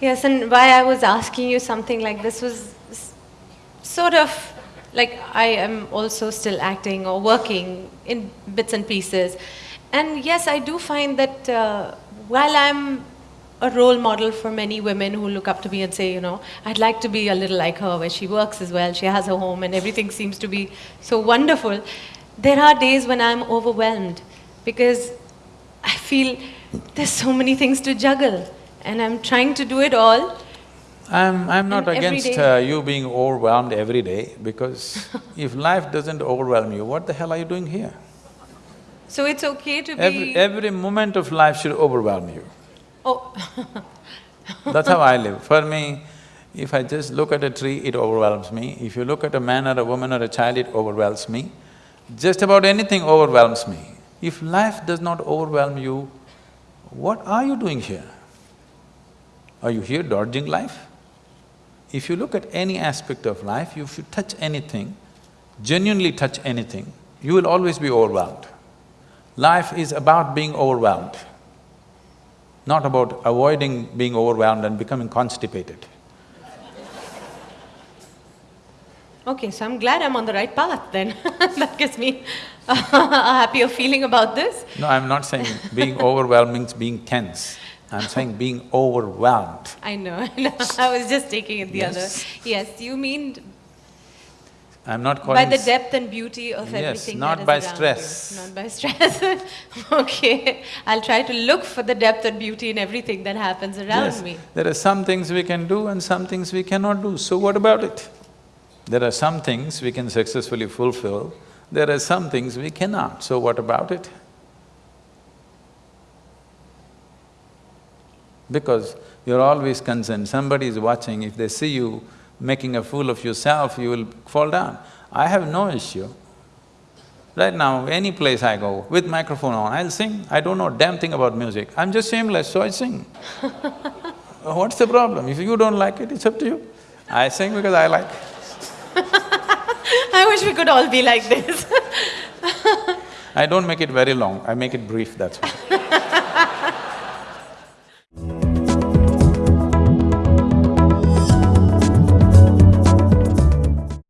Yes, and why I was asking you something like this was sort of like I am also still acting or working in bits and pieces. And yes, I do find that uh, while I'm a role model for many women who look up to me and say, you know, I'd like to be a little like her, where she works as well, she has a home, and everything seems to be so wonderful. There are days when I'm overwhelmed because I feel there's so many things to juggle, and I'm trying to do it all. I'm… I'm not against uh, you being overwhelmed every day because if life doesn't overwhelm you, what the hell are you doing here? So it's okay to be. Every… every moment of life should overwhelm you. oh, That's how I live. For me, if I just look at a tree, it overwhelms me. If you look at a man or a woman or a child, it overwhelms me. Just about anything overwhelms me. If life does not overwhelm you, what are you doing here? Are you here dodging life? If you look at any aspect of life, if you touch anything, genuinely touch anything, you will always be overwhelmed. Life is about being overwhelmed, not about avoiding being overwhelmed and becoming constipated. okay, so I'm glad I'm on the right path then. that gives me a happier feeling about this. No, I'm not saying being overwhelmed means being tense. I'm saying being overwhelmed. I know, I was just taking it the Yes. other. Yes, you mean I'm not by the depth and beauty of Yes, everything not by around you. stress. Not by stress. okay, I'll try to look for the depth and beauty in everything that happens around Yes, me. there are some things we can do and some things we cannot do, so what about it? There are some things we can successfully fulfill, there are some things we cannot, so what about it? Because you're always concerned, somebody is watching, if they see you making a fool of yourself, you will fall down. I have no issue. Right now, any place I go, with microphone on, I'll sing. I don't know damn thing about music. I'm just shameless, so I sing. What's the problem? If you don't like it, it's up to you. I sing because I like. I wish we could all be like this. I don't make it very long, I make it brief, that's all.